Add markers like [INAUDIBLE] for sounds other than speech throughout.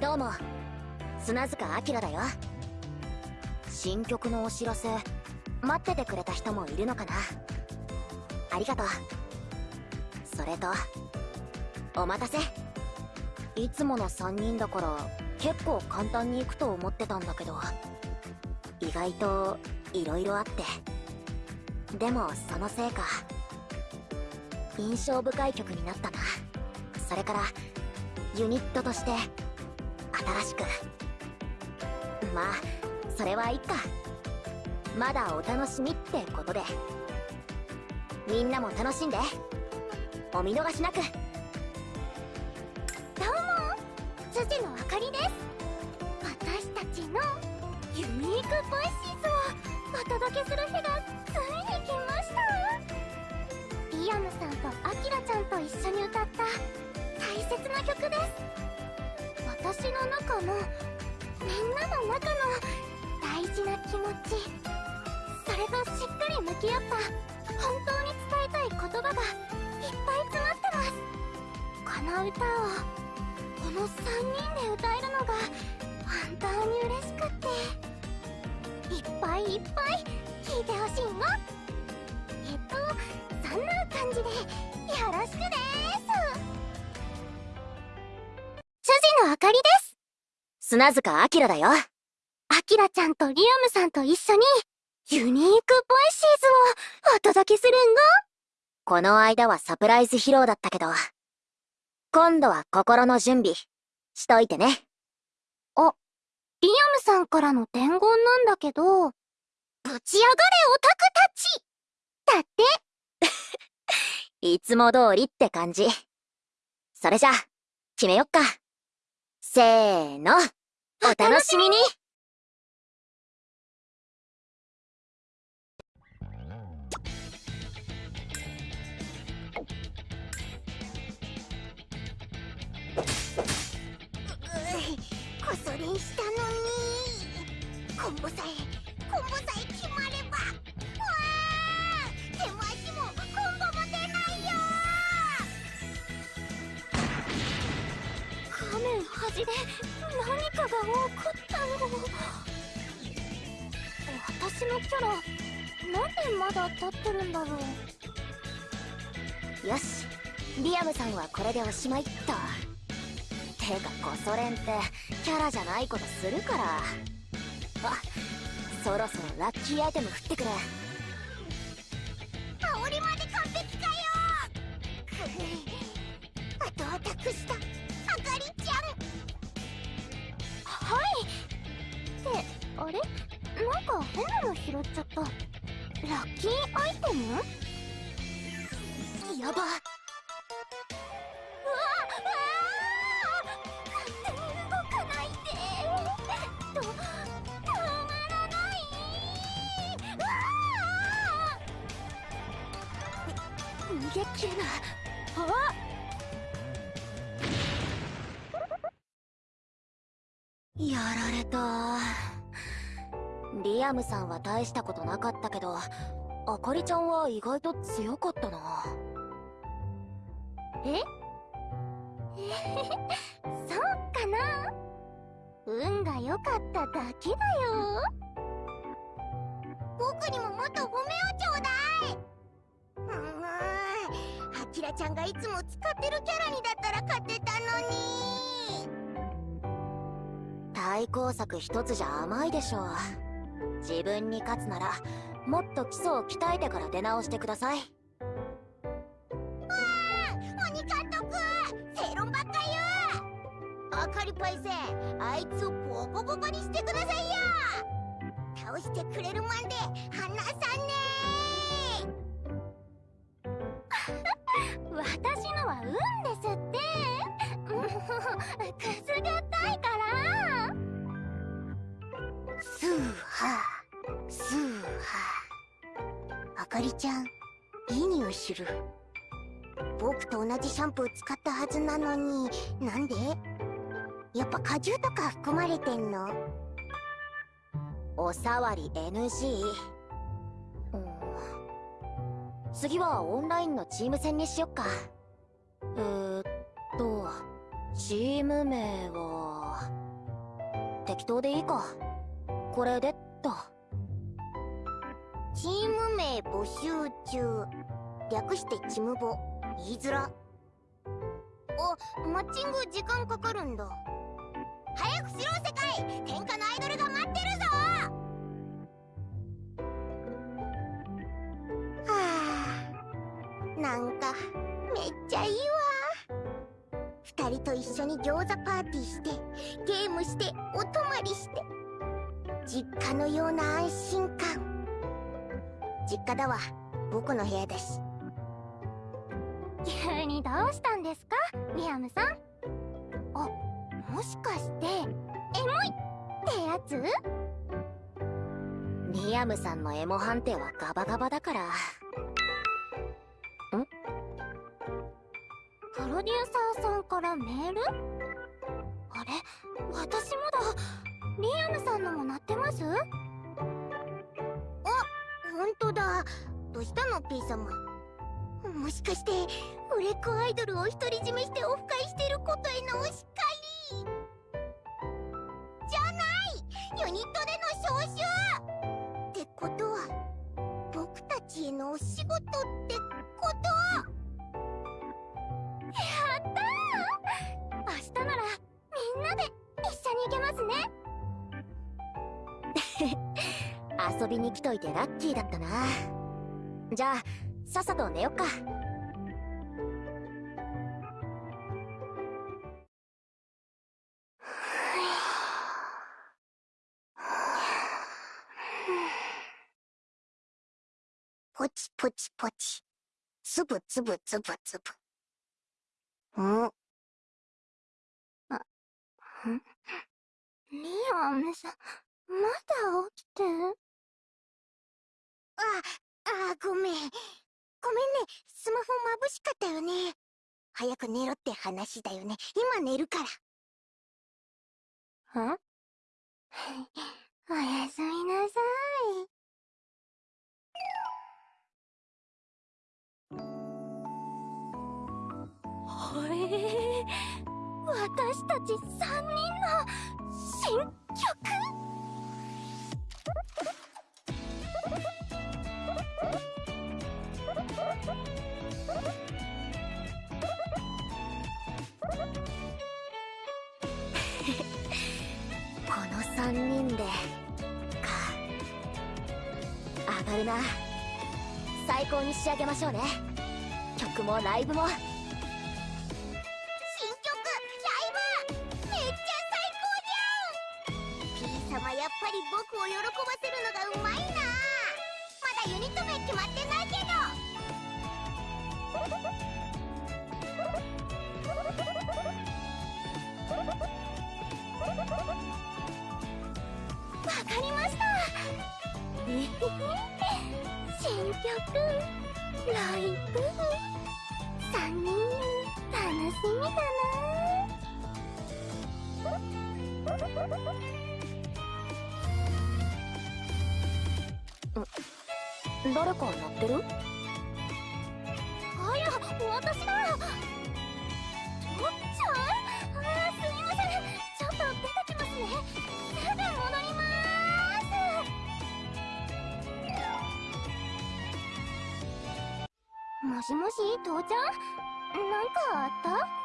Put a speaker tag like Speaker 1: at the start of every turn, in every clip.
Speaker 1: どうも。砂塚明だよ。新曲のお知らせ。待っててくれた人もいるのかな。ありがとう。それとお待たせ。いつもの3人だから結構簡単に行くと思ってたんだけど意外と色々あって。でもそのせいか。印象深い曲になったな。それからユニットとして新しくまあそれはいっか。まだお楽しみってことで。みんなも楽しんで。お見逃しなく。どうも。
Speaker 2: 辻の砂塚あ
Speaker 1: きらだよ。
Speaker 2: あきらちゃんとりあむさんと一緒に Unique Voices をお届けするんご。
Speaker 1: この間はサプライズ披露だったけど今度は心の準備しといてね。
Speaker 2: あ、りあむさんからの伝言なんだけどぶち上がれオタクたち。だって。[LAUGHS]
Speaker 1: いつも通りって感じ。それじゃ決めよっか。せーのお楽しみに。
Speaker 2: こそ練したのに。コンボさえコンボさえ決まればわあ手も足もコンボも出ないよ画面端でが起こったの。私のキャラなんでまだ立ってるんだろう。
Speaker 1: よしリアムさんはこれでおしまいっとてかコソ練ってキャラじゃないことするから。あそろそろラッキーアイテム振ってくれ。大したことなかったけどあかりちゃんは意外と強かったな。
Speaker 2: え？[LAUGHS] そうかな？運が良かっただけだよ。僕にももっと褒めをちょうだい。うーん。あきらちゃんがいつも使ってるキャラにだったら勝てたのに。
Speaker 1: 対抗策一つじゃ甘いでしょ自分に勝つならもっと基礎を鍛えてから出直してください。
Speaker 2: 鬼監督正論ばっか言うあかりパイセンあいつをボコボコにしてくださいよ。倒してくれるまで離さね私のは運ですって。もうくすぐったいから。スーハーかりちゃんいい匂いする。僕と同じシャンプー使ったはずなのになんで？やっぱ果汁とか含まれてんの？
Speaker 1: おさわり NG 次はオンラインのチーム戦にしよっか。えー、っとチーム名は適当でいいか。これでっと。
Speaker 2: チーム名募集中。略してチムボ。言いづら。あマッチング時間かかるんだ。早くしろ世界。天下のアイドルが待ってるぞ。はあなんかめっちゃいいわ。二人と一緒に餃子パーティーしてゲームしてお泊まりして。実家のような安心感。実家だわ。僕の部屋だし急にどうしたんですか？リアムさん。あもしかしてエモいってやつ？
Speaker 1: リアムさんのエモ判定はガバガバだから。ん？
Speaker 2: プロデューサーさんからメール？あれ？私もだリアムさんのも鳴ってます？本当だ。どうしたの P 様？もしかして売れっ子アイドルを独り占めしてオフ会してることへのお叱り？じゃない！ユニットでの招集！ってことは僕たちへのお仕事って
Speaker 1: 遊びに来といてラッキーだったな。じゃあさっさと寝よっか。
Speaker 2: ポチポチポチつぶつぶつぶつぶんあんリアムさんまだ起きてああごめん。ごめんね。スマホ眩しかったよね。早く寝ろって話だよね。今寝るから。ん [LAUGHS] おやすみなさい。へえ私たち3人の新曲？[LAUGHS]
Speaker 1: この3人でか。上がるな。最高に仕上げましょうね。曲もライブも。誰か鳴ってる？
Speaker 2: あや私だ。とっちゃんあーすみません。ちょっと出てきますね。すぐ戻ります。もしもし父ちゃん？なんかあった？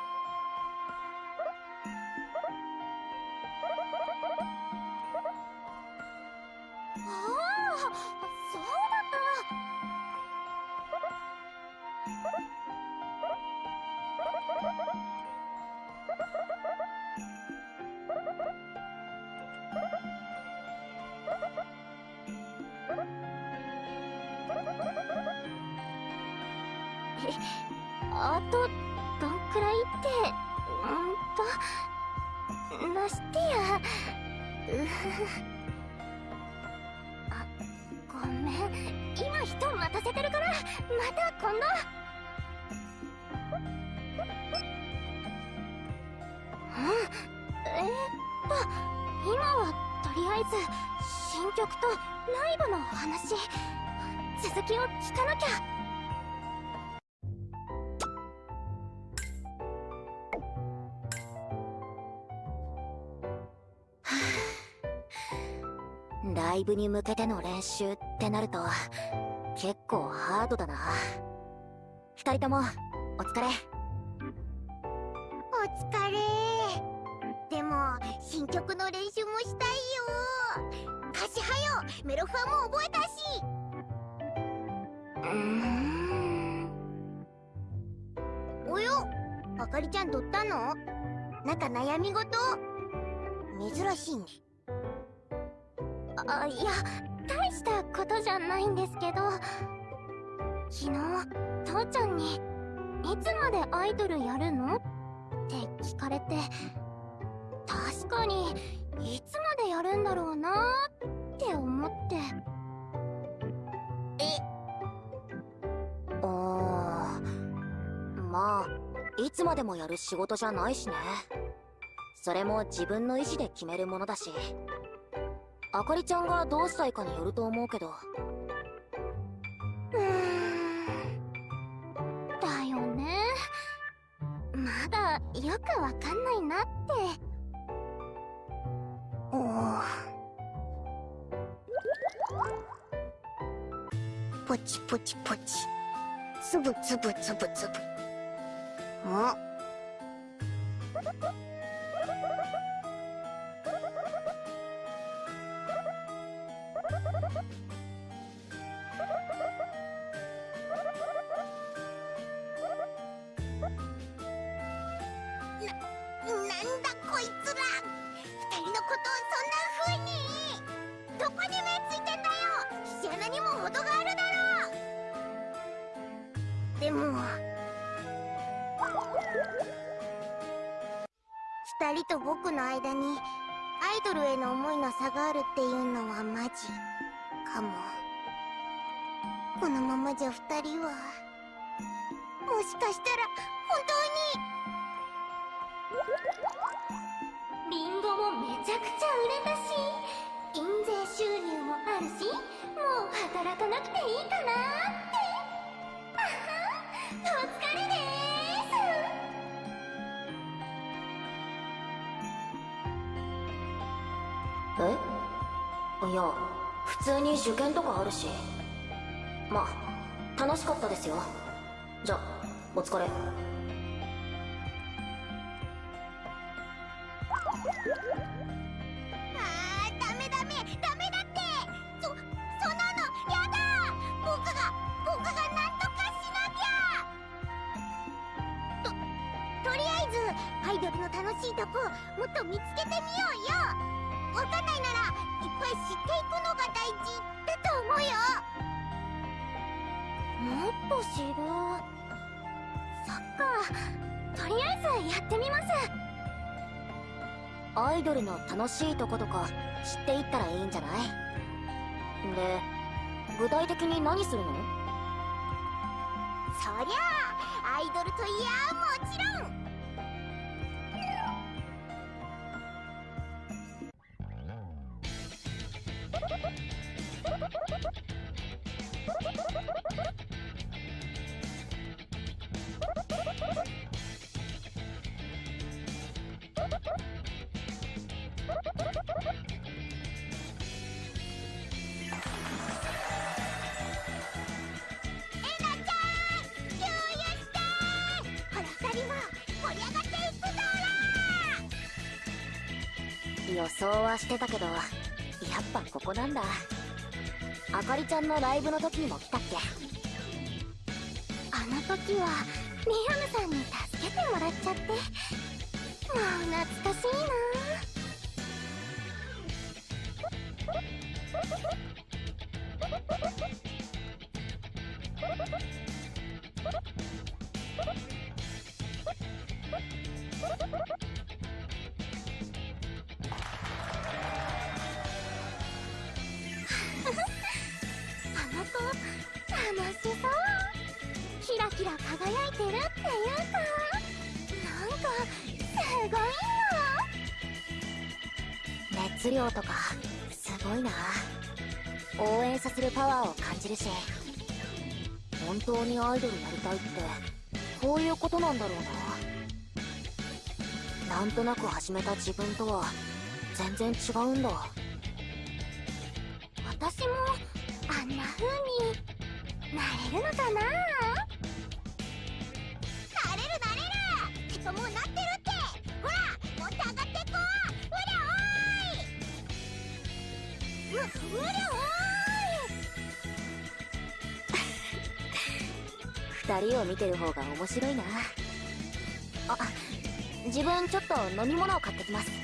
Speaker 2: イブ
Speaker 1: に向けての練習ってなると結構ハードだな。二人ともお疲れ。
Speaker 3: お疲れ。でも新曲の練習もしたいよ。歌詞はよ。メロファも覚えたし。
Speaker 1: うーん。
Speaker 3: およ。あかりちゃんどったの？なんか悩み事？珍しいねあいや大したことじゃないんですけど。昨日父ちゃんに「いつまでアイドルやるの?」って聞かれて確かにいつまでやるんだろうなって思って。
Speaker 1: えあーまあいつまでもやる仕事じゃないしね。それも自分の意思で決めるものだし。あかりちゃんがどうしたいかによると思うけど。
Speaker 3: うん。だよね。まだよくわかんないなって。おおポチポチポチ。つぶつぶつぶつぶ。おし
Speaker 1: まあ楽しかったですよ。じゃお疲れ。
Speaker 3: あーダメダメ。ダメだって。そそんなのやだ。僕が僕がなんとかしなきゃ。ととりあえずアイドルの楽しいとこもっと見つけてみようよ。わかんないならいっぱい知っていくのが大事思うよもっと知るそっかとりあえずやってみます。
Speaker 1: アイドルの楽しいとことか知っていったらいいんじゃない？で具体的に何するの？
Speaker 3: そりゃあアイドルといやもちろん。ん
Speaker 1: のライブの時も来た応援させるパワーを感じるし本当にアイドルやりたいってこういうことなんだろうな。なんとなく始めた自分とは全然違うんだ。
Speaker 2: 私もあんな風になれるのかな？なれるなれる！てかもうなってるって！ほらもっと上がってこう！うりゃおーい！
Speaker 1: 二人を見てる方が面白いな。あ自分ちょっと飲み物を買ってきます。
Speaker 2: いっ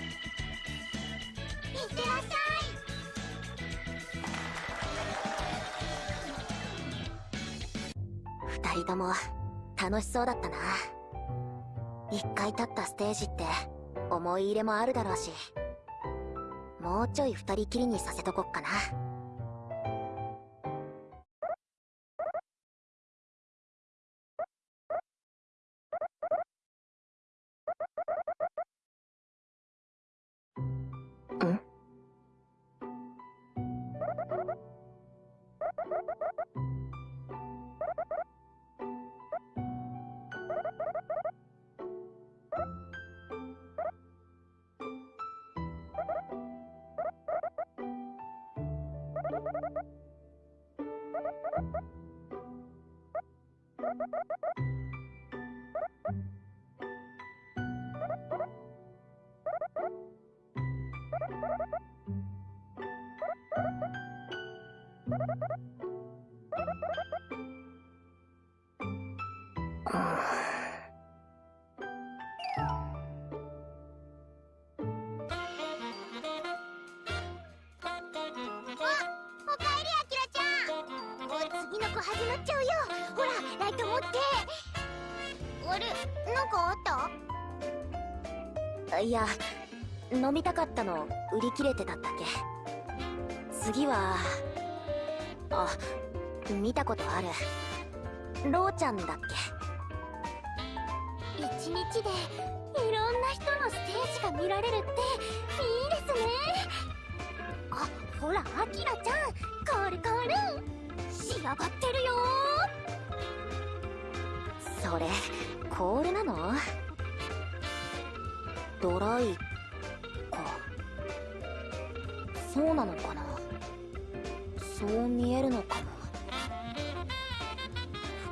Speaker 2: てらっしゃ
Speaker 1: 二人とも楽しそうだったな。一回立ったステージって思い入れもあるだろうしもうちょい二人きりにさせとこっかな。いや飲みたかったの売り切れてただけ。次はあ見たことある。ローちゃんだっけ。
Speaker 2: 一日でいろんな人のステージが見られるっていいですね。あほらアキラちゃんコールコール仕上がってるよ。
Speaker 1: それコールなの？ドライか。そうなのかな？そう見えるのかも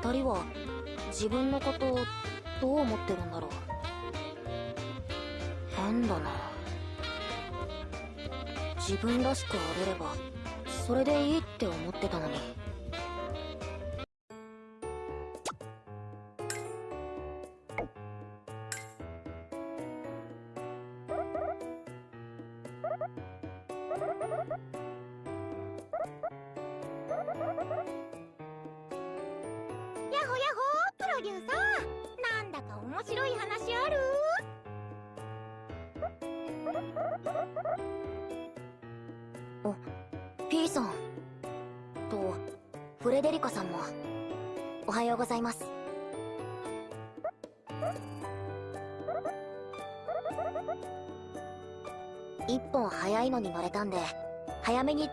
Speaker 1: 二人は自分のことをどう思ってるんだろう？変だな。自分らしくあれればそれでいいって思ってたのに。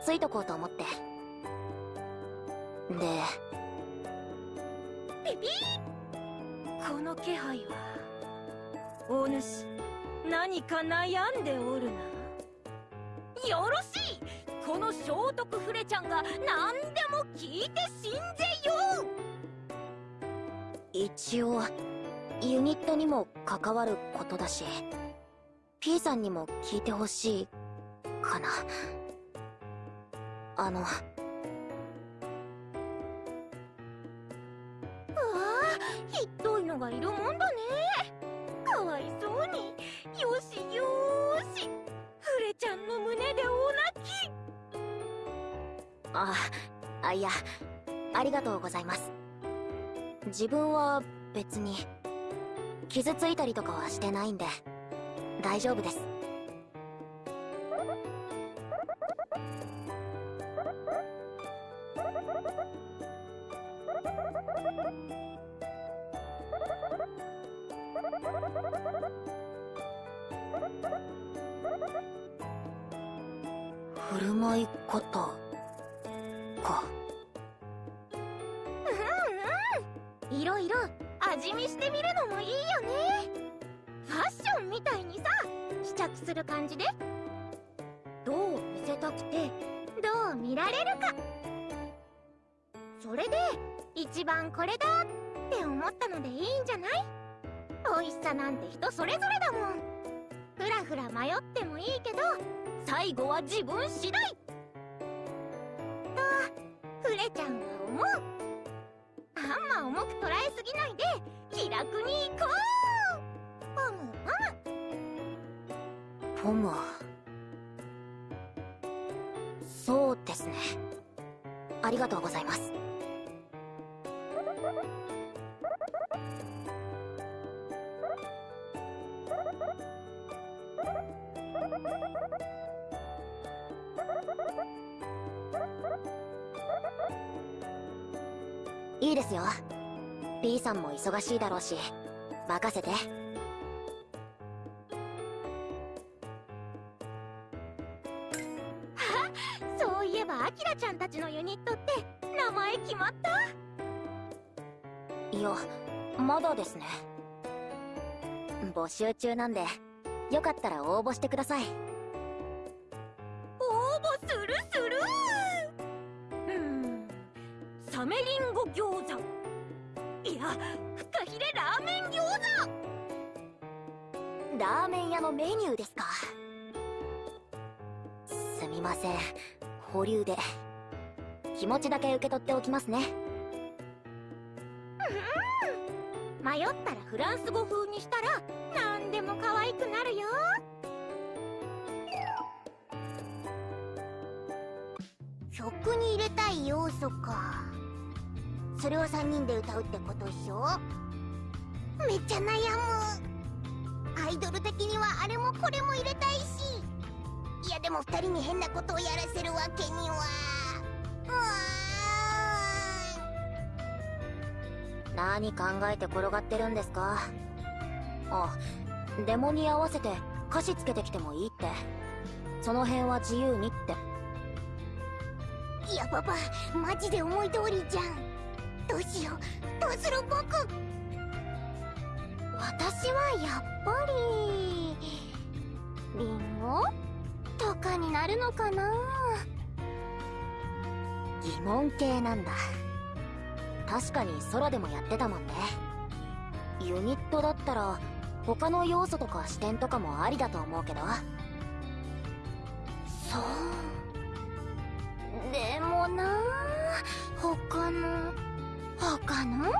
Speaker 1: ついとこうと思って。で
Speaker 2: ピピ
Speaker 4: この気配はお主何か悩んでおるな。よろしい！この聖徳フレちゃんが何でも聞いてしんぜよ！
Speaker 1: 一応ユニットにも関わることだし P さんにも聞いてほしいかなあの。
Speaker 2: うわあひどいのがいるもんだね。かわいそうに。よしよーし。フレちゃんの胸でお泣き。
Speaker 1: ああいやありがとうございます。自分は別に傷ついたりとかはしてないんで大丈夫です忙しいだろうし任せて。[LAUGHS]
Speaker 2: そういえばアキラちゃんたちのユニットって名前決まった？
Speaker 1: いやまだですね。募集中なんでよかったら応募してください。
Speaker 4: 応募するするうん。サメリンゴ餃子。フカヒレラーメン餃子。
Speaker 1: ラーメン屋のメニューですか。すみません。保留で。気持ちだけ受け取っておきますね。
Speaker 2: 迷ったらフランス語風にしたら何でも可愛くなるよ。曲に入れたい要素か。それを3人で歌うってことっしょ？めっちゃ悩む。アイドル的にはあれもこれも入れたいし。いやでも2人に変なことをやらせるわけには。うーん。
Speaker 1: 何考えて転がってるんですか？あデモに合わせて歌詞つけてきてもいいって。その辺は自由にって。
Speaker 2: いやパパマジで思い通りじゃん。どうしよう。どうする僕私はやっぱりリンゴ？とかになるのかな？
Speaker 1: 疑問系なんだ。確かに空でもやってたもんね。ユニットだったら他の要素とか視点とかもありだと思うけど。
Speaker 2: そう。でもな他の他の？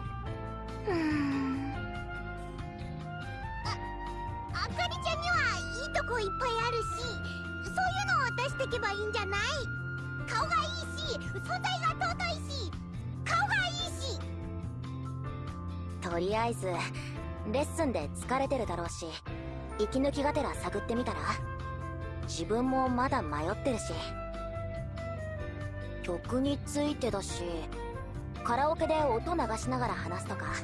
Speaker 2: うん。ああかりちゃんにはいいとこいっぱいあるしそういうのを出してけばいいんじゃない？顔がいいし存在が尊いし顔がいいし。
Speaker 1: とりあえずレッスンで疲れてるだろうし息抜きがてら探ってみたら自分もまだ迷ってるし。曲についてだしカラオケで音流しながら話すとか。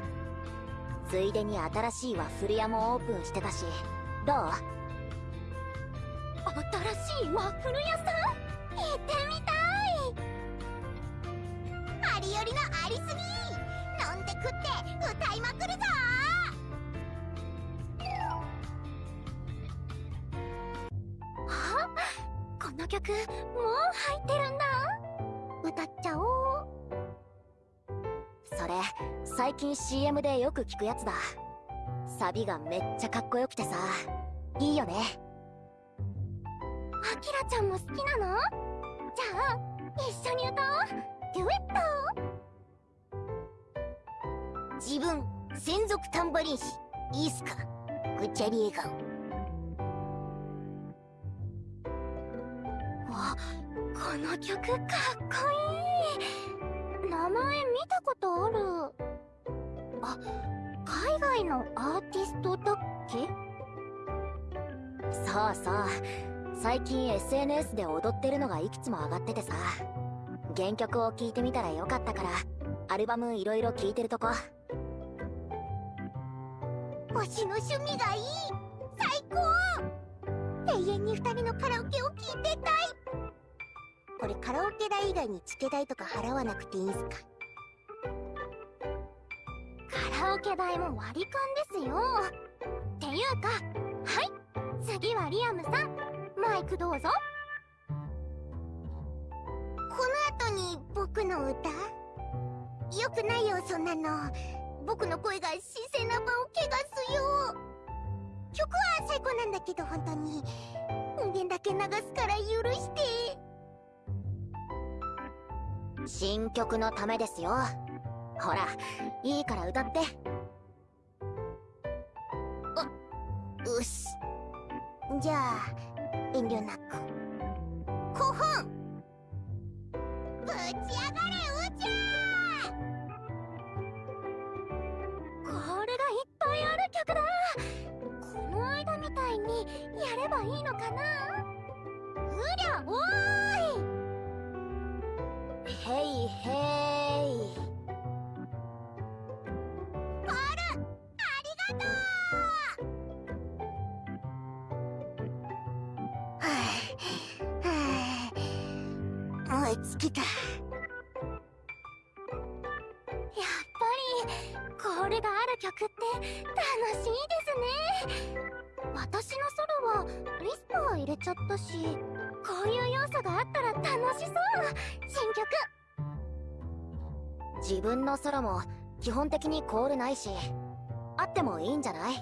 Speaker 1: ついでに新しいワッフル屋もオープンしてたし。どう？
Speaker 2: 新しいワッフル屋さん？
Speaker 1: 最近 CM でよく聞くやつだ。サビがめっちゃかっこよくてさ。いいよね。
Speaker 2: アキラちゃんも好きなの？じゃあ一緒に歌おう。デュエット自分専属タンバリン師いいっすかぐっちゃり笑顔わこの曲かっこいい。名前見たことあるあ海外のアーティストだっけ？
Speaker 1: そうそう。最近 SNS で踊ってるのがいくつも上がっててさ。原曲を聴いてみたらよかったからアルバムいろいろ聴いてるとこ。
Speaker 2: 推しの趣味がいい。最高。永遠に二人のカラオケを聴いてたい。これカラオケ代以外にチケ代とか払わなくていいんすか？カラオケ代も割り勘ですよ。っていうかはい次はリアムさんマイクどうぞ。プの歌？よくないよそんなの。僕の声が神聖な場を汚すよ。曲は最高なんだけど本当に。音源だけ流すから許して。
Speaker 1: 新曲のためですよほらいいから歌って。
Speaker 2: あうしじゃあ遠慮なく。
Speaker 1: 分のソロも基本的にコールないしあってもいいんじゃない？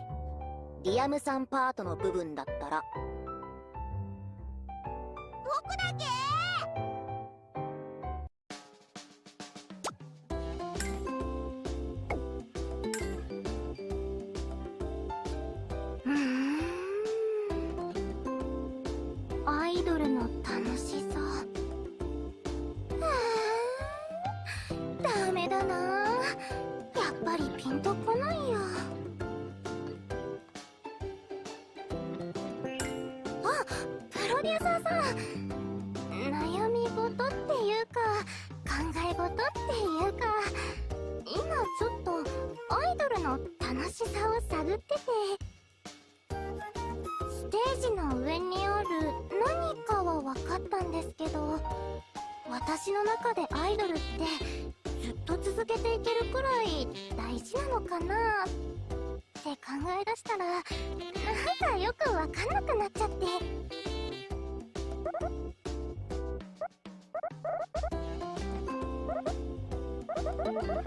Speaker 1: リアムさんパートの部分だったら。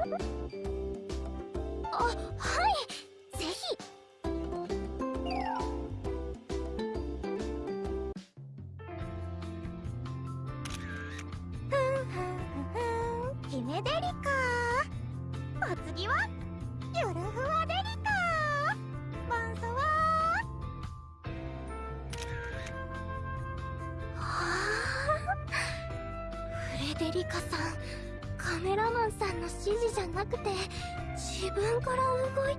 Speaker 2: あっ分から動い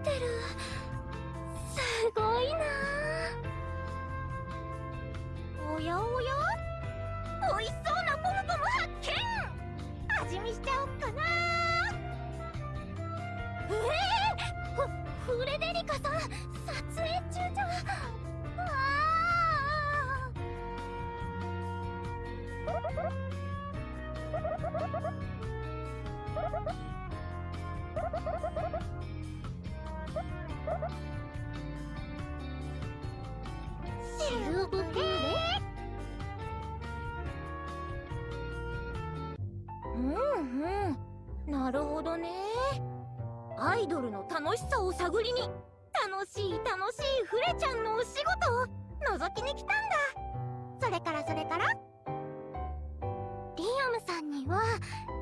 Speaker 4: イドルの楽しさを探りに楽しい楽しいフレちゃんのお仕事を覗きに来たんだ。
Speaker 2: それからそれから？リアムさんには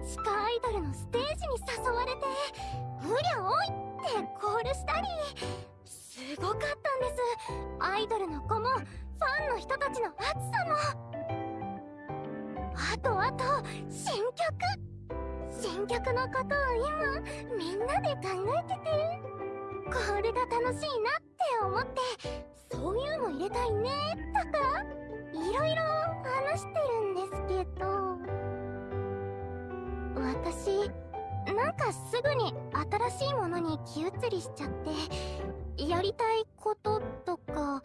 Speaker 2: 地下アイドルのステージに誘われて「うりゃおい!」ってコールしたり。すごかったんです。アイドルの子もファンの人たちの熱さも。あとあと新曲。新曲のこと考えててこれが楽しいなって思って。そういうの入れたいね。とかいろいろ話してるんですけど。私なんかすぐに新しいものに気移りしちゃってやりたいこととか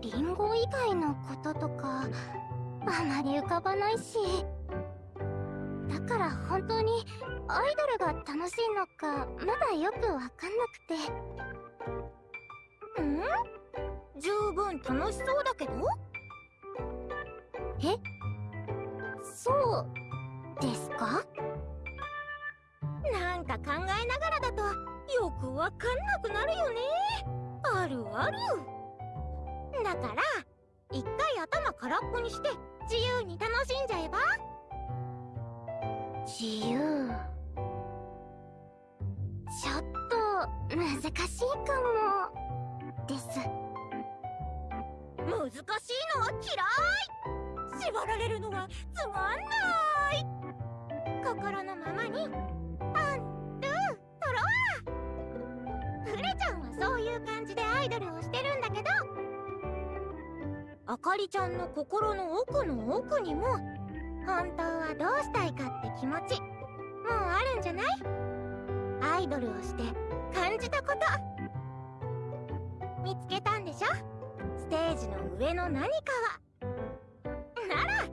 Speaker 2: リンゴ以外のこととかあまり浮かばないし。だから本当にアイドルが楽しいのかまだよくわかんなくて。
Speaker 4: ん？十分楽しそうだけど？
Speaker 2: え？そうですか？
Speaker 4: なんか考えながらだとよくわかんなくなるよね。あるある。だから一回頭空っぽにして自由に楽しんじゃえば？
Speaker 2: 自由。ちょっと難しいかも。です。
Speaker 4: 難しいのは嫌い縛られるのはつまんない心のままにパンドゥトロワフレちゃんはそういう感じでアイドルをしてるんだけどあかりちゃんの心の奥の奥にも本当はどうしたいかって気持ちもうあるんじゃない？アイドルをして感じたこと。見つけたんでしょ？ステージの上の何かは。なら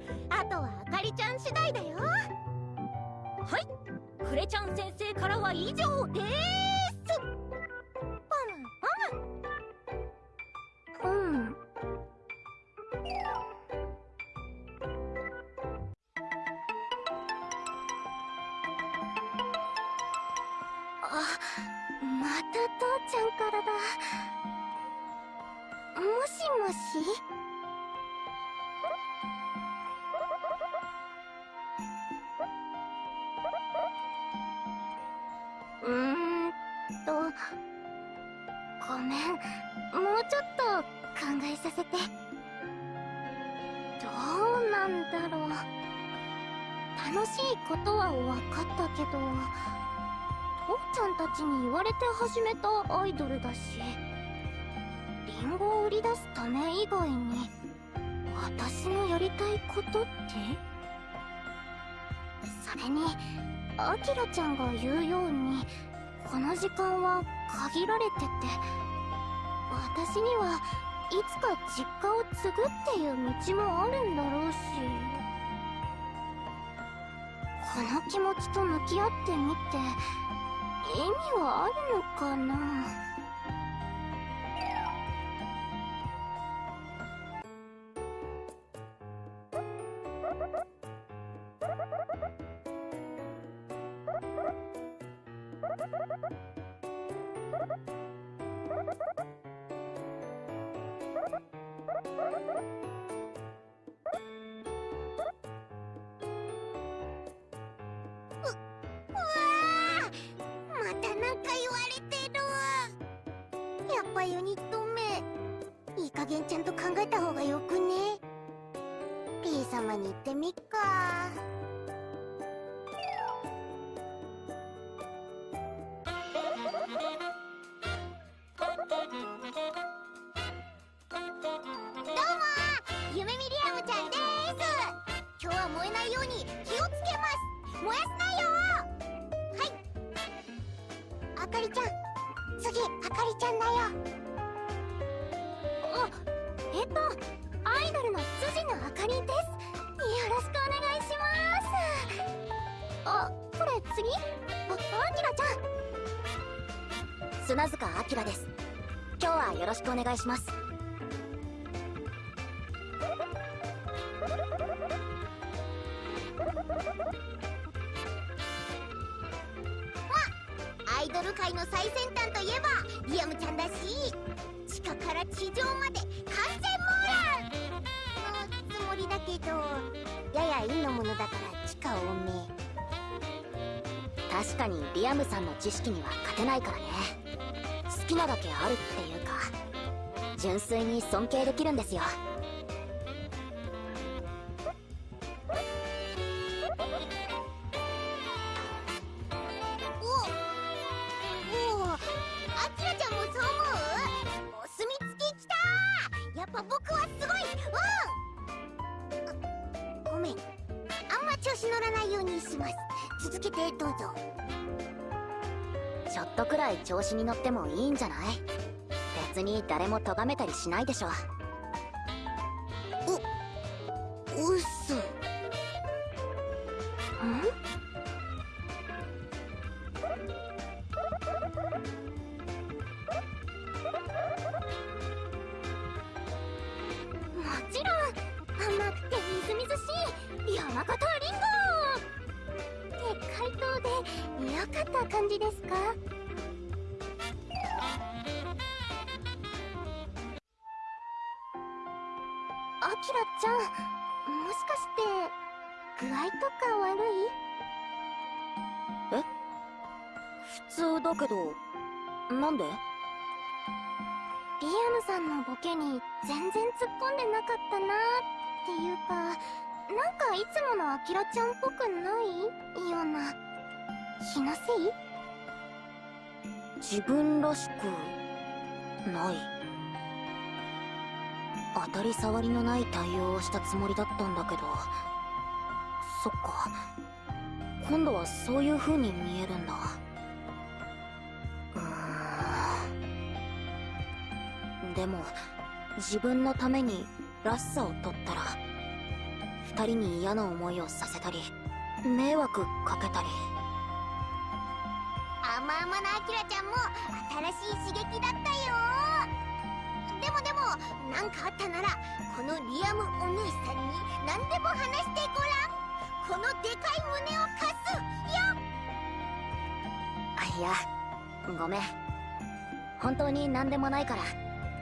Speaker 4: あとはあかりちゃん次第だよ。はい。クレちゃん先生からは以上です。
Speaker 2: た父ちゃんからだ。もしもし？うんとごめん。もうちょっと考えさせて。どうなんだろう。楽しいことは分かったけど。ちゃんたちに言われて始めたアイドルだしリンゴを売り出すため以外に私のやりたいことって？それにアキラちゃんが言うようにこの時間は限られてて私にはいつか実家を継ぐっていう道もあるんだろうしこの気持ちと向き合ってみて意味はあるのかな？
Speaker 1: 確かにリアムさんの知識には勝てないからね。好きなだけあるっていうか純粋に尊敬できるんですよ。誰も咎めたりしないでしょり障りのない対応をしたつもりだったんだけど。そっか。今度はそういう風に見えるんだ。うん。でも自分のためにらしさを取ったら二人に嫌な思いをさせたり迷惑かけたり。
Speaker 3: 甘々なアキラちゃんも新しい刺激だったよ。でもでも何かあったならこのリアムお姉さんに何でも話してごらんこのでかい胸を貸す。よ
Speaker 1: あいやごめん。本当に何でもないから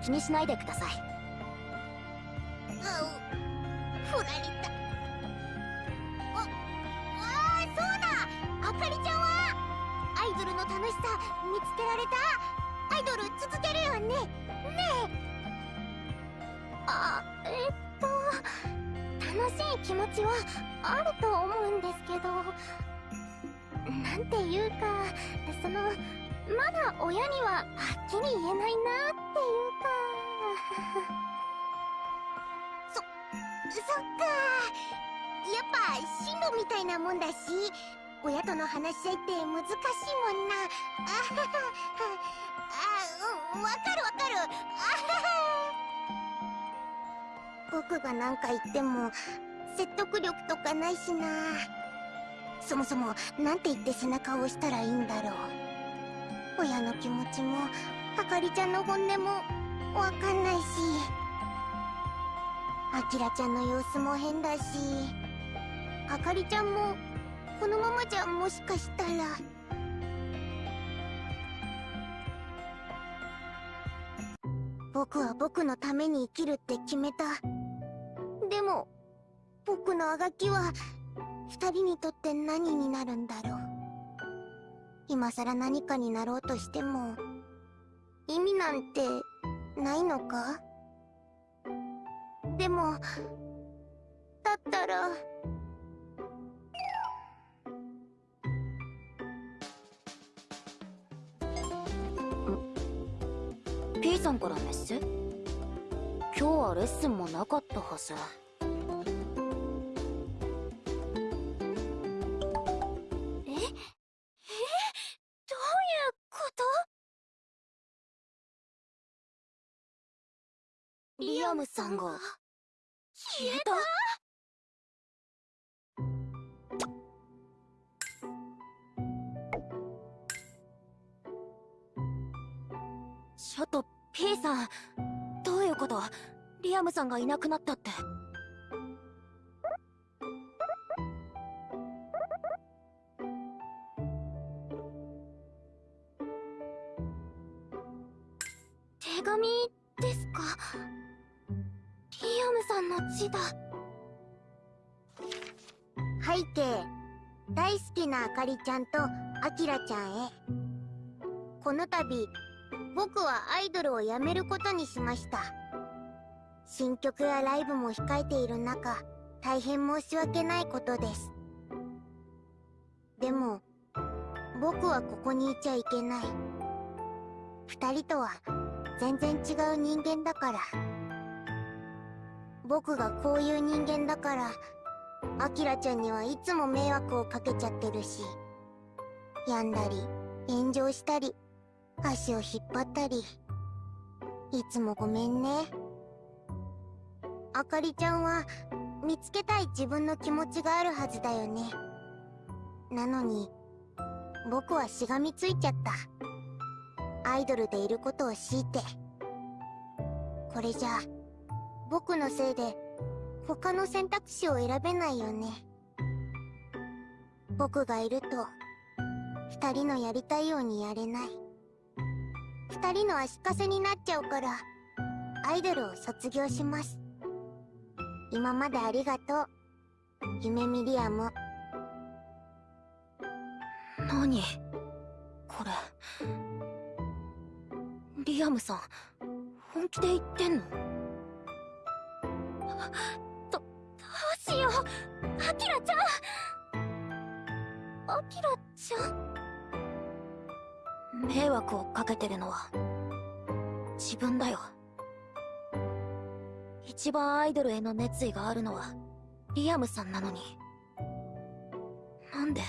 Speaker 1: 気にしないでください。
Speaker 3: うん振られたああそうだあかりちゃんはアイドルの楽しさ見つけられた。アイドル続けるよね。あえっと楽しい気持ちはあると思うんですけどなんていうかそのまだ親にははっきり言えないなっていうか。[LAUGHS] そっか。やっぱ進路みたいなもんだし親との話し合いって難しいもんな。あはは [LAUGHS] あうんわかるわかる。あはは。僕が何か言っても説得力とかないしな。そもそもなんて言って背中を押したらいいんだろう。親の気持ちもあかりちゃんの本音もわかんないし。あきらちゃんの様子も変だし。あかりちゃんもこのままじゃもしかしたら。僕は僕のために生きるって決めた。でも僕のあがきは二人にとって何になるんだろう。今さら何かになろうとしても意味なんてないのか。でもだったら
Speaker 1: P さんからメッセ今日はレッスンもなかったはず。
Speaker 3: え？え？どういうこと？
Speaker 1: リアムさんが。
Speaker 3: 消えた？
Speaker 1: ちょっと P さんいうことリアムさんがいなくなったって。
Speaker 3: 手紙ですか？リアムさんの字だ。背景。大好きなあかりちゃんとあきらちゃんへ。この度僕はアイドルを辞めることにしました。新曲やライブも控えている中大変申し訳ないことです。でも僕はここにいちゃいけない。二人とは全然違う人間だから。僕がこういう人間だからアキラちゃんにはいつも迷惑をかけちゃってるし病んだり炎上したり足を引っ張ったり。いつもごめんね。あかりちゃんは見つけたい自分の気持ちがあるはずだよね。なのに僕はしがみついちゃった。アイドルでいることを強いて。これじゃ僕のせいで他の選択肢を選べないよね。僕がいると
Speaker 2: 二人のやりたいようにやれない。二人の足かせになっちゃうからアイドルを卒業します。今までありがとう。夢ミリアム
Speaker 1: 何？これ。リアムさん本気で言ってんの？
Speaker 2: どどうしよう。アキラちゃん。アキラちゃん。
Speaker 1: 迷惑をかけてるのは自分だよ。一番アイドルへの熱意があるのはリアムさんなのに。なんで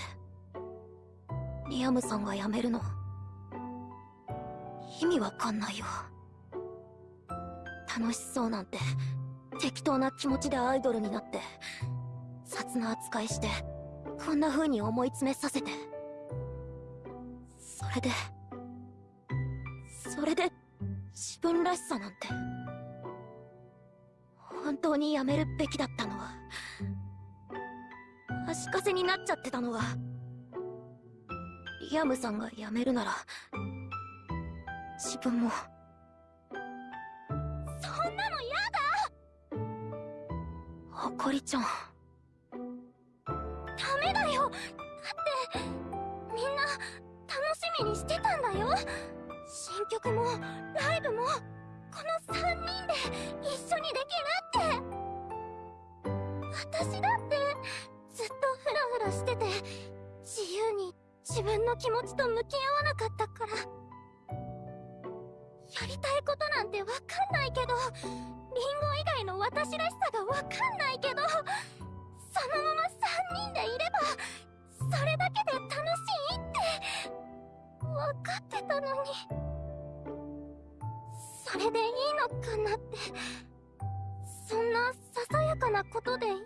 Speaker 1: リアムさんが辞めるの？意味わかんないよ。楽しそうなんて適当な気持ちでアイドルになって雑な扱いしてこんな風に思い詰めさせて。それでそれで自分らしさなんて。本当にやめるべきだったの。は足かせになっちゃってたのはリアムさんが辞めるなら自分も。
Speaker 2: そんなの嫌
Speaker 1: あかりちゃん。
Speaker 2: ダメだよ！だってみんな楽しみにしてたんだよ！新曲もライブも。この3人で一緒にできるって。私だってずっとフラフラしてて自由に自分の気持ちと向き合わなかったから。やりたいことなんてわかんないけどリンゴ以外の私らしさがわかんないけどそのまま3人でいればそれだけで楽しいって分かってたのに。それでいいのかなって。そんなささやかなことでいいの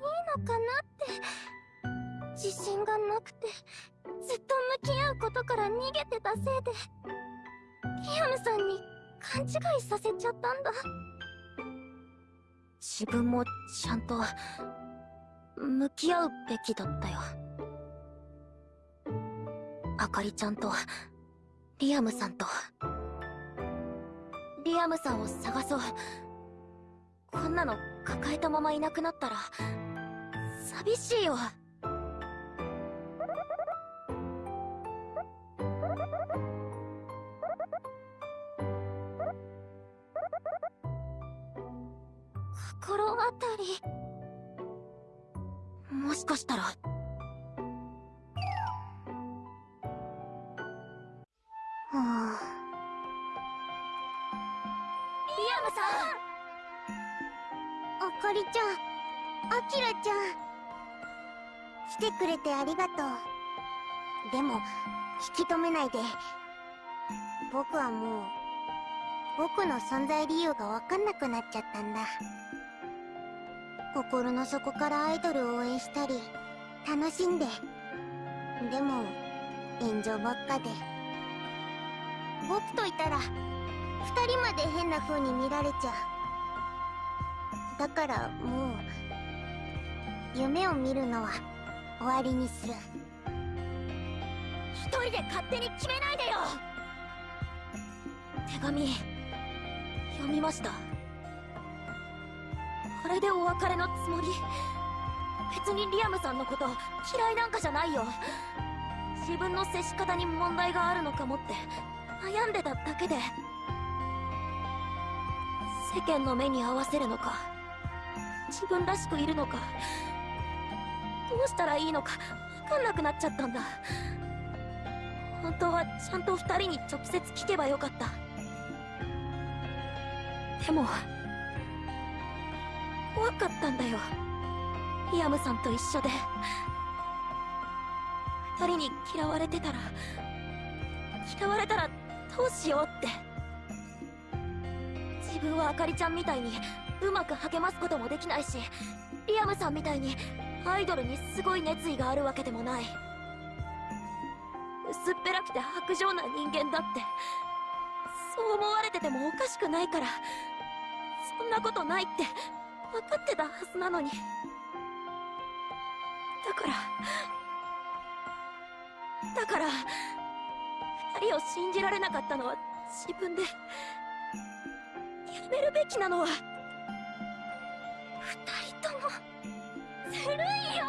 Speaker 2: かなって。自信がなくてずっと向き合うことから逃げてたせいで。リアムさんに勘違いさせちゃったんだ。
Speaker 1: 自分もちゃんと向き合うべきだったよ。あかりちゃんとリアムさんと。アムさんを探そう。こんなの抱えたままいなくなったら寂しいよ。
Speaker 2: れてありがとう。でも引き止めないで。僕はもう僕の存在理由が分かんなくなっちゃったんだ。心の底からアイドルを応援したり楽しんで。でも炎上ばっかで。僕といたら二人まで変な風に見られちゃう。だからもう夢を見るのは終わりにする。
Speaker 1: 一人で勝手に決めないでよ。手紙読みました。あれでお別れのつもり。別にリアムさんのこと嫌いなんかじゃないよ。自分の接し方に問題があるのかもって悩んでただけで。世間の目に合わせるのか自分らしくいるのか。どうしたらいいのか分かんなくなっちゃったんだ。本当はちゃんと二人に直接聞けばよかった。でも怖かったんだよ。リアムさんと一緒で。二人に嫌われてたら嫌われたらどうしようって。自分はあかりちゃんみたいにうまく励ますこともできないしリアムさんみたいにアイドルにすごい熱意があるわけでもない。薄っぺらくて薄情な人間だって。そう思われててもおかしくないから。そんなことないって。分かってたはずなのに。だから。だから。
Speaker 5: 二人を信じられなかったのは自分で。やめるべきなのは。
Speaker 2: 二人とも。ずるいよ。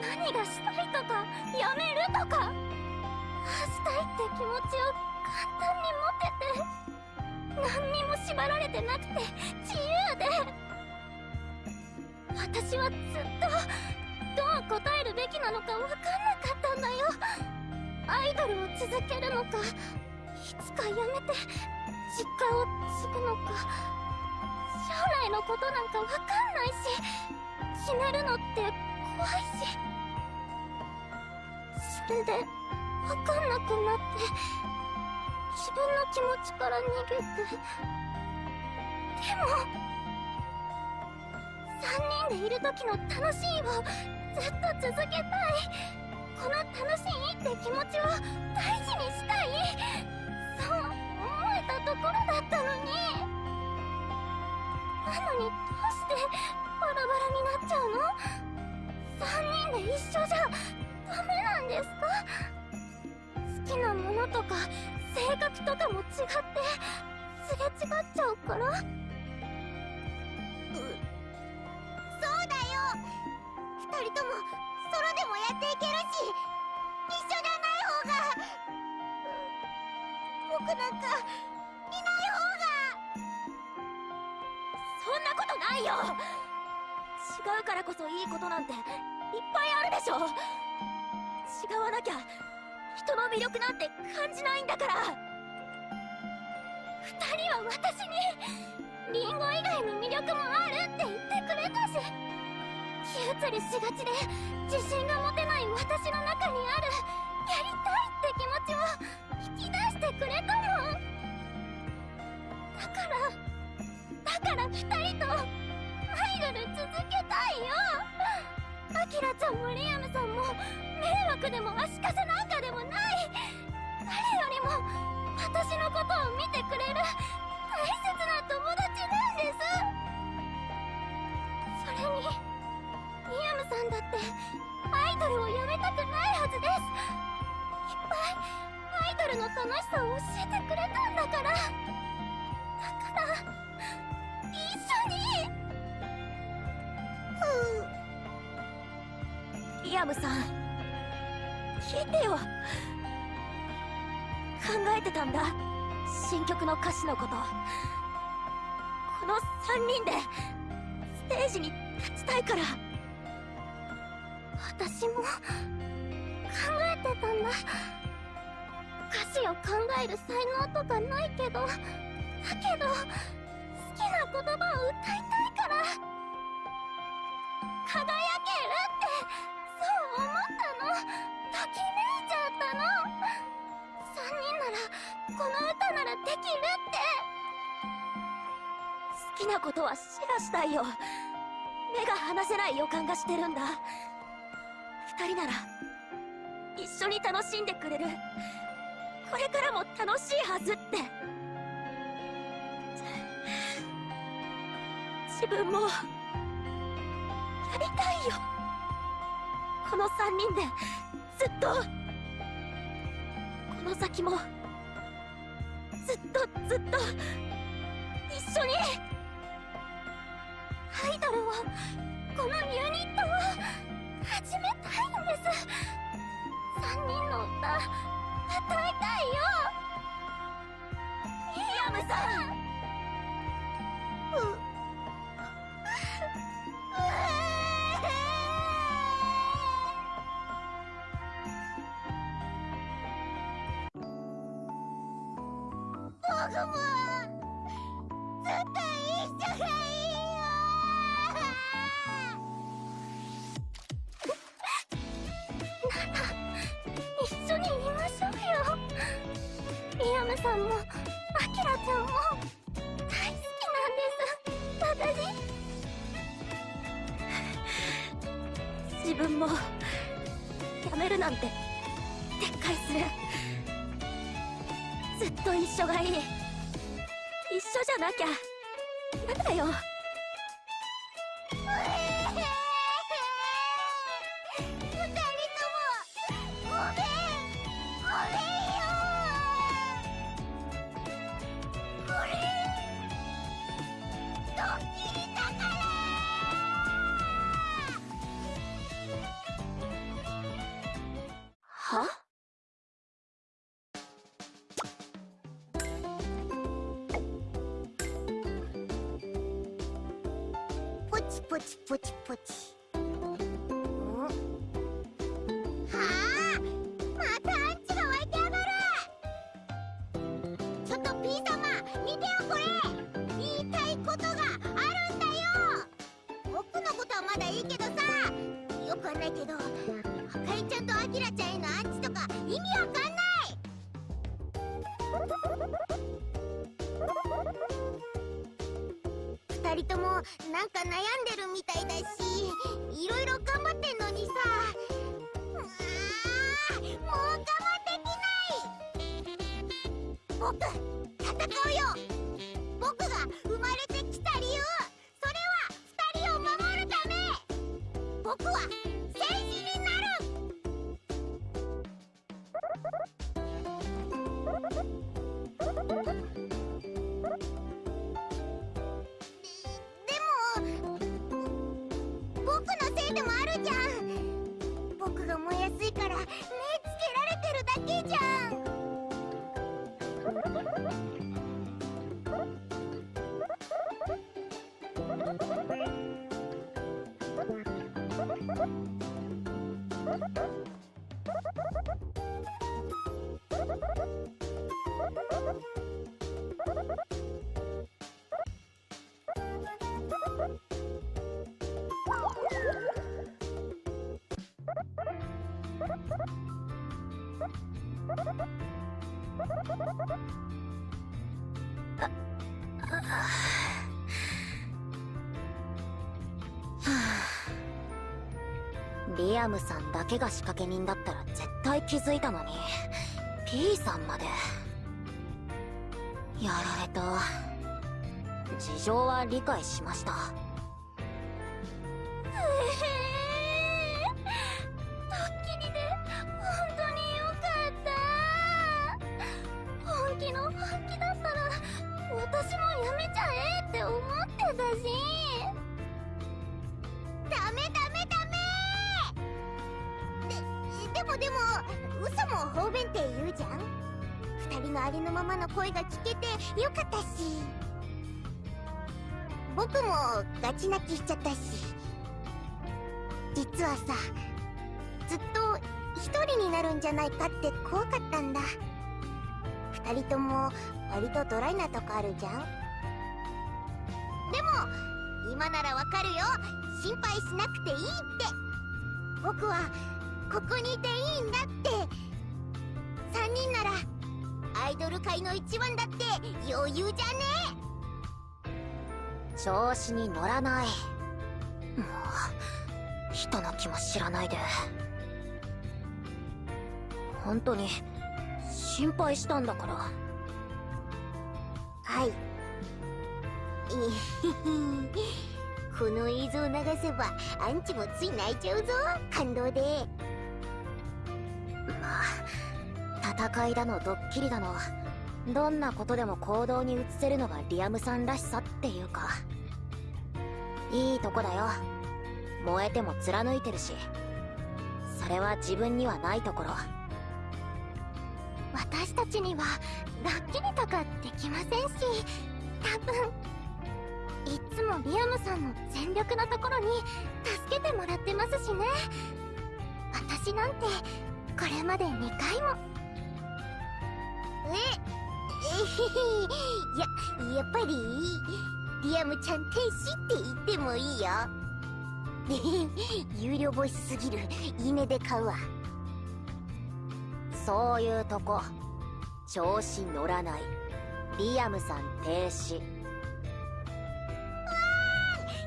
Speaker 2: 何がしたいとかやめるとか。あしたいって気持ちを簡単に持てて何にも縛られてなくて自由で。私はずっとどう答えるべきなのか分かんなかったんだよ。アイドルを続けるのかいつかやめて実家を継ぐのか。将来のことなんかわかんないし決めるのって怖いしそれでわかんなくなって自分の気持ちから逃げてでも3人でいる時の楽しいをずっと続けたいこの楽しいって気持ちを大事にしたいそう思えたところだったのになのにどうしてバラバラになっちゃうの ?3 人で一緒じゃダメなんですか？好きなものとか性格とかも違ってすれ違っちゃうから。そうだよ。二人ともソロでもやっていけるし一緒じゃない方が僕なんかいない方
Speaker 5: なことないよ。違うからこそいいことなんていっぱいあるでしょ。違わなきゃ人の魅力なんて感じないんだから。
Speaker 2: 二人は私にリンゴ以外の魅力もあるって言ってくれたし気移りしがちで自信が持てない私の中にあるやりたいって気持ちを引き出してくれたもん。だからだから二人とアイドル続けたいよアキラちゃんもリアムさんも迷惑でも足かせなんかでもない誰よりも私のことを見てくれる大切な友達なんですそれにリアムさんだってアイドルをやめたくないはずですいっぱいアイドルの楽しさを教えてくれたんだからだから緒に
Speaker 5: リアムさん。聞いてよ考えてたんだ。新曲の歌詞のことこの3人でステージに立ちたいから。
Speaker 2: 私も考えてたんだ。歌詞を考える才能とかないけど。だけど。な言葉を歌いたいから。輝けるってそう思ったの。ときめいちゃったの。3人ならこの歌ならできるって。
Speaker 5: 好きなことはシェアしたいよ。目が離せない予感がしてるんだ。二人なら一緒に楽しんでくれる。これからも楽しいはずって。自分もやりたいよ。この三人でずっとこの先もずっとずっと一緒に
Speaker 2: アイドルをこのユニットを始めたいんです。3人の歌歌いたいよ。ミリアムさん。う
Speaker 3: チ二人ともなんか悩んでるみたいだしいろいろ頑張ってんのにさ。うわーもう我慢できない。僕戦うよ。
Speaker 1: リアムさんだけが仕掛け人だったら絶対気づいたのに。P さんまで。やられた。事情は理解しました。
Speaker 3: ガチ泣きしちゃったし。実はさずっと一人になるんじゃないかって怖かったんだ。二人とも割とドライなとこあるじゃん。でも今ならわかるよ。心配しなくていいって。僕はここにいていいんだって。3人ならアイドル界の一番だって余裕じゃね？
Speaker 1: 調子に乗らない。もう人の気も知らないで。本当に心配したんだから。
Speaker 3: はい。い [LAUGHS] この映像流せばアンチもつい泣いちゃうぞ。感動で。
Speaker 1: まあ戦いだのドッキリだのどんなことでも行動に移せるのがリアムさんらしさっていうか。いいとこだよ。燃えても貫いてるし。それは自分にはないところ。
Speaker 3: 私たちにはドッキリとかできませんし。多分。いつもリアムさんの全力のところに助けてもらってますしね。私なんてこれまで2回も。ええへへややっぱりリアムちゃん天使って言ってもいいよ。[LAUGHS] 有料ボイスすぎる。いいねで買うわ。
Speaker 1: そういうとこ。調子乗らない。リアムさん停止わ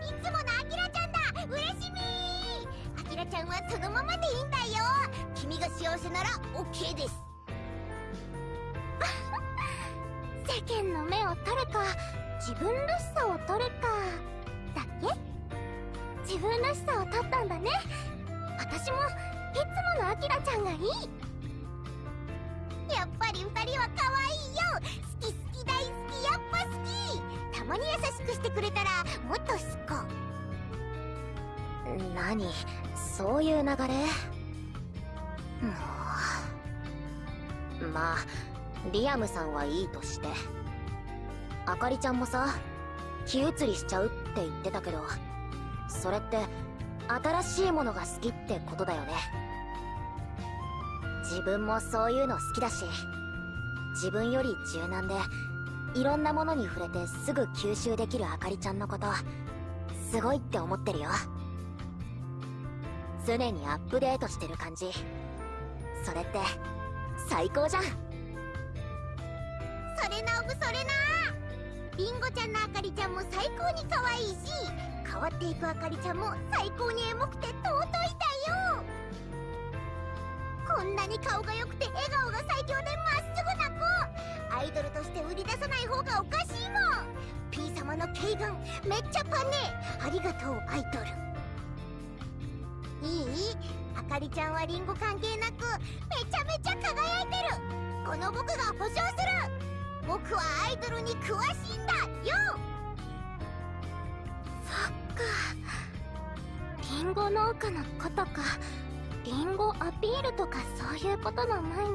Speaker 3: いつものアキラちゃんだ。嬉しみアキラちゃんはそのままでいいんだよ。君が幸せなら OK です。世間の目を取るか自分らしさを取るかだっけ？自分らしさを取ったんだね。私もいつものアキラちゃんがいい。やっぱり二人は可愛いよ。好き好き大好きやっぱ好き。たまに優しくしてくれたらもっと好こ
Speaker 1: 何？そういう流れ？もう。まあリアムさんはいいとして。あかりちゃんもさ気移りしちゃうって言ってたけどそれって新しいものが好きってことだよね。自分もそういうの好きだし自分より柔軟でいろんなものに触れてすぐ吸収できるあかりちゃんのことすごいって思ってるよ。常にアップデートしてる感じ。それって最高じゃん。
Speaker 2: それなおぶそれな。りんごちゃんのあかりちゃんも最高に可愛いし変わっていくあかりちゃんも最高にエモくて尊いだよ。こんなに顔が良くて笑顔が最強でまっすぐな子。アイドルとして売り出さない方がおかしいもん。P 様の軽眼めっちゃパネありがとうアイドル。いい？あかりちゃんはリンゴ関係なくめちゃめちゃ輝いてる。この僕が保証する。僕はアイドルに詳しいんだよ。そっか。リンゴ農家のことか。リンゴアピールとかそういうことの前に。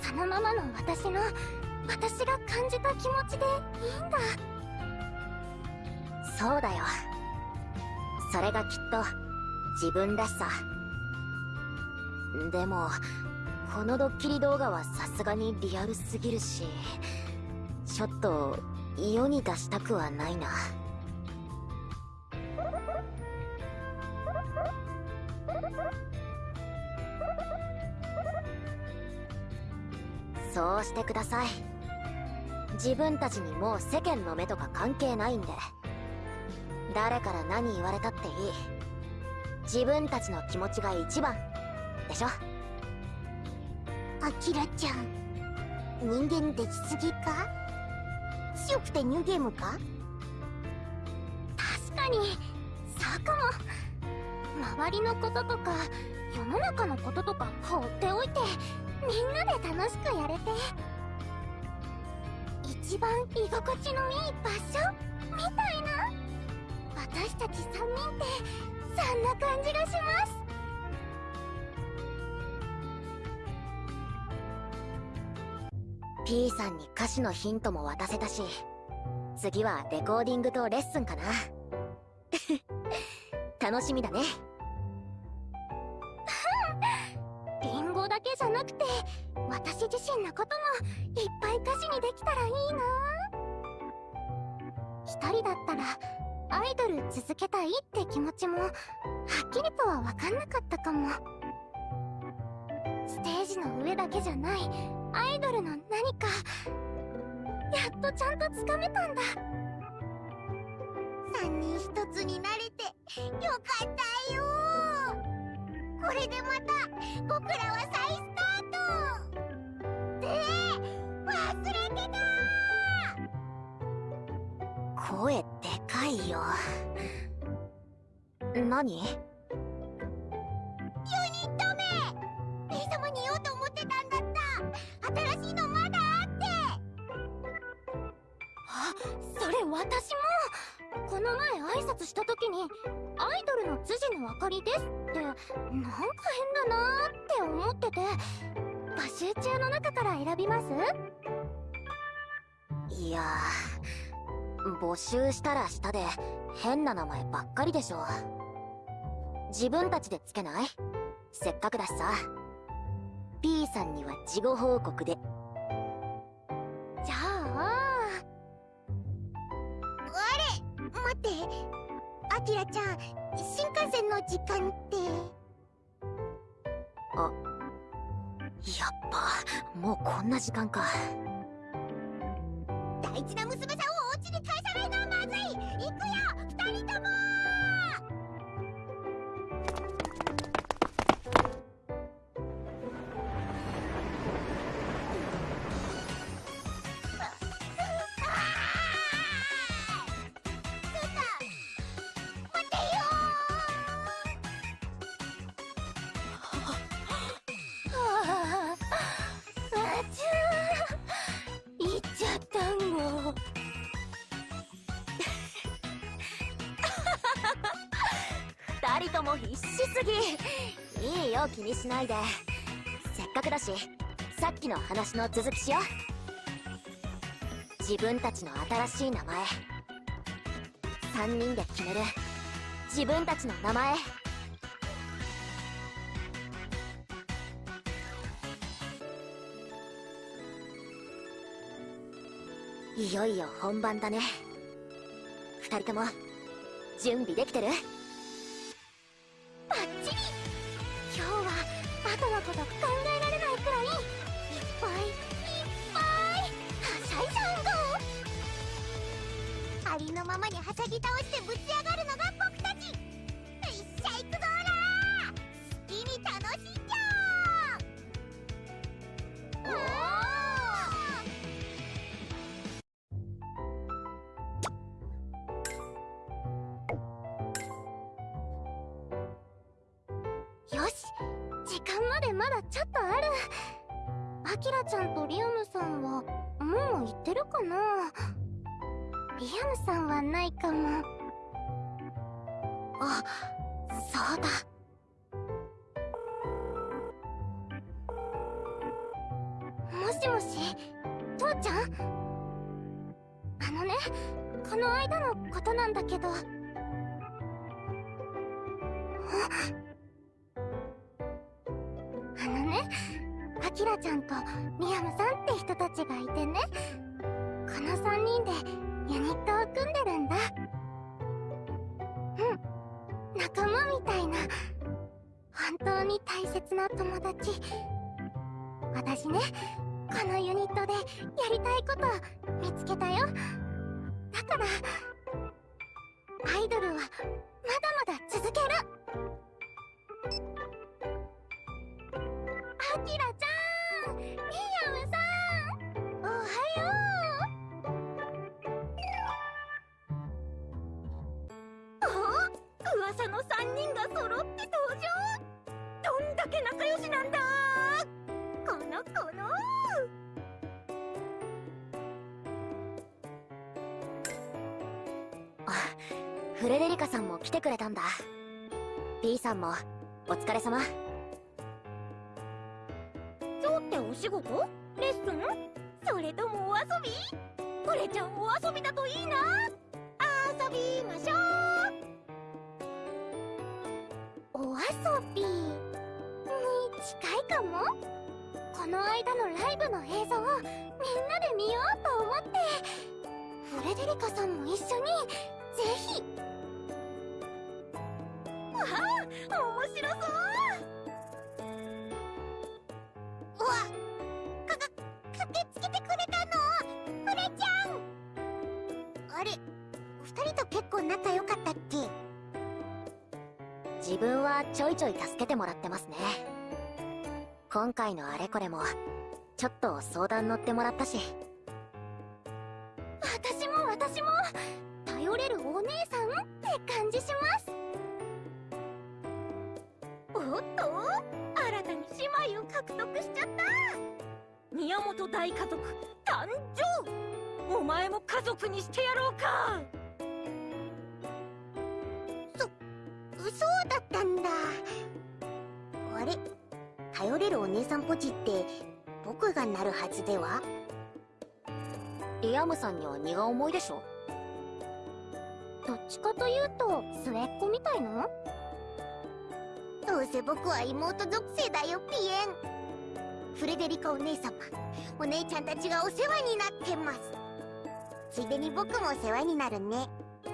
Speaker 2: そのままの私の私が感じた気持ちでいいんだ。
Speaker 1: そうだよ。それがきっと自分らしさ。でもこのドッキリ動画はさすがにリアルすぎるしちょっと世に出したくはないな。そうしてください。自分たちにもう世間の目とか関係ないんで。誰から何言われたっていい。自分たちの気持ちが一番でしょ？
Speaker 2: アキラちゃん。人間できすぎか？強くてニューゲームか？確かに。そうかも。周りのこととか世の中のこととか放っておいてみんなで楽しくやれて。一番居心地のいい場所？みたいな。私たち3人ってそんな感じがします。
Speaker 1: P さんに歌詞のヒントも渡せたし次はレコーディングとレッスンかな。[LAUGHS] 楽しみだね。[LAUGHS]
Speaker 2: リンゴだけじゃなくて私自身のこともいっぱい歌詞にできたらいいな。一人だったらアイドル続けたいって気持ちもはっきりとは分かんなかったかも。ステージの上だけじゃない。アイドルの何かやっとちゃんとつかめたんだ。三人一つになれてよかったよ。これでまた僕らは再スタート。で忘れてた。
Speaker 1: 声でかいよ。何？
Speaker 2: ユニット名。P 様に言おうと思ってたんだった新しいのまだあってあそれ私も。この前挨拶した時に「アイドルの辻のあかりです」ってなんか変だなーって思ってて。募集中の中から選びます
Speaker 1: いや募集したらしたで変な名前ばっかりでしょ。自分たちでつけない？せっかくだしさ。P さんには事後報告で。
Speaker 2: じゃあ。あれ待って。アキラちゃん新幹線の時間って。
Speaker 1: あやっぱもうこんな時間か。
Speaker 2: 大事な娘さん
Speaker 1: しないで。せっかくだしさっきの話の続きしよう。自分たちの新しい名前。3人で決める。自分たちの名前。いよいよ本番だね。二人とも準備できてる？
Speaker 2: はないかも。あそうだ。もしもし父ちゃん？あのねこの間のことなんだけど。あのね、アキラちゃんとミヤムさんって人たちがいてね、この3人でユニットを組んでるんだ。うん、仲間みたいな、本当に大切な友達。私ね、このユニットでやりたいこと見つけたよ。だから、アイドルはまだまだ続けるアキラちゃん
Speaker 4: 3人が揃って登場。どんだけ仲良しなんだ。このこの。
Speaker 1: フレデリカさんも来てくれたんだ。B さんもお疲れ様。
Speaker 4: 今日ってお仕事？レッスン？それともお遊び？これちゃんお遊びだといいな。遊びましょう
Speaker 2: お遊び。に近いかも？この間のライブの映像をみんなで見ようと思って。フレデリカさんも一緒にぜひ。
Speaker 4: わあ面白そう。
Speaker 2: うわかか駆けつけてくれたの。フレちゃん。あれ二人と結構仲良かったっけ？
Speaker 1: 自分はちょいちょい助けてもらってますね。今回のあれこれもちょっと相談乗ってもらったし。
Speaker 2: 私も私も頼れるお姉さんって感じします。
Speaker 4: おっと？新たに姉妹を獲得しちゃった。宮本大家族誕生。お前も家族にしてやろうか。
Speaker 2: 頼れるお姉さんポチって僕がなるはずでは？
Speaker 1: リアムさんには荷が重いでしょ。
Speaker 2: どっちかというと末っ子みたいのどうせ僕は妹属性だよピエン。フレデリカお姉様お姉ちゃんたちがお世話になってます。ついでに僕もお世話になるね。
Speaker 4: う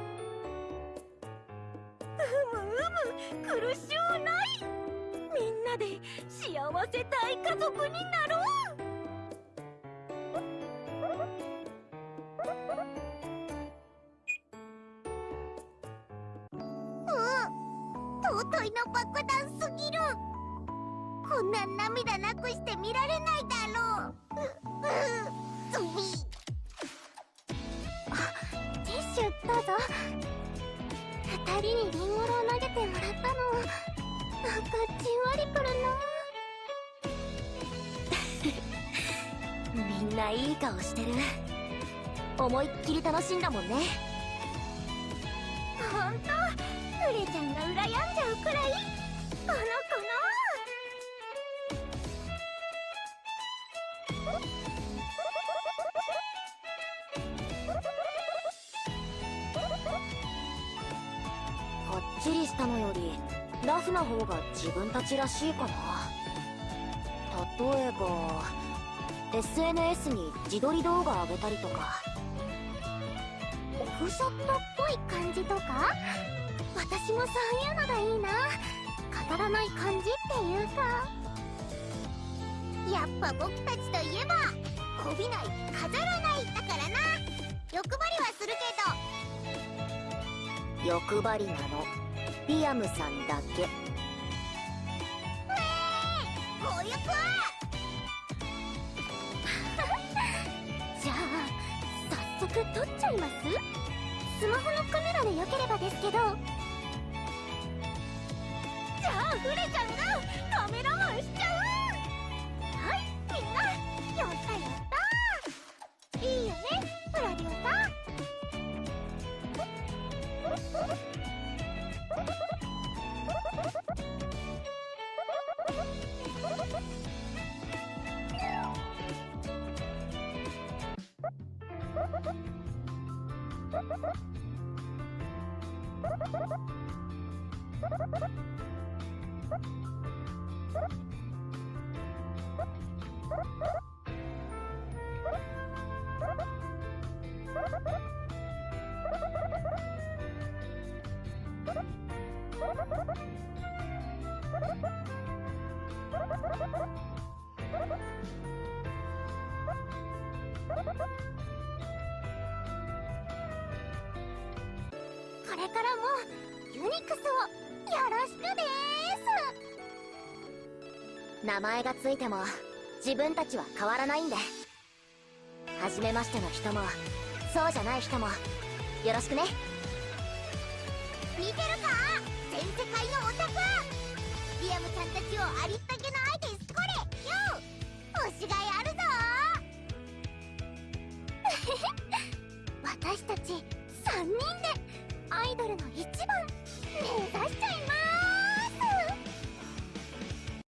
Speaker 4: むうむ苦しゅうないみんなで幸せ大家族になろう。
Speaker 2: 尊いの爆弾すぎる。こんな涙なくして見られないだろう。ううズビ。あティッシュどうぞ。二人にリンゴロを投げてもらったの。なんかじんわりくるな
Speaker 1: みんないい顔してる。思いっきり楽しんだもんね。
Speaker 2: ほんとフレちゃんが羨んじゃうくらい。このこの
Speaker 1: 自分たちらしいかな。例えば SNS に自撮り動画上げたりとか。
Speaker 2: オフショットっぽい感じとか？私もそういうのがいいな。語らない感じっていうか。やっぱ僕たちといえばこびない飾らないだからな。欲張りはするけど。
Speaker 1: 欲張りなの。リアムさんだけ。
Speaker 2: 強欲はじゃあ早速撮っちゃいます？スマホのカメラでよければですけど。じゃあフレちゃんがカメラマンしちゃう！からもユニクスをよろしくです。
Speaker 1: 名前がついても自分たちは変わらないんで。初めましての人もそうじゃない人も。よろしくね。
Speaker 2: 見てるか？全世界のオタク。リアムちゃんたちをありったけの愛でこれ。よ推しがいあるぞ。[LAUGHS] 私たち3人でアイドルの一番。目指しちゃいます。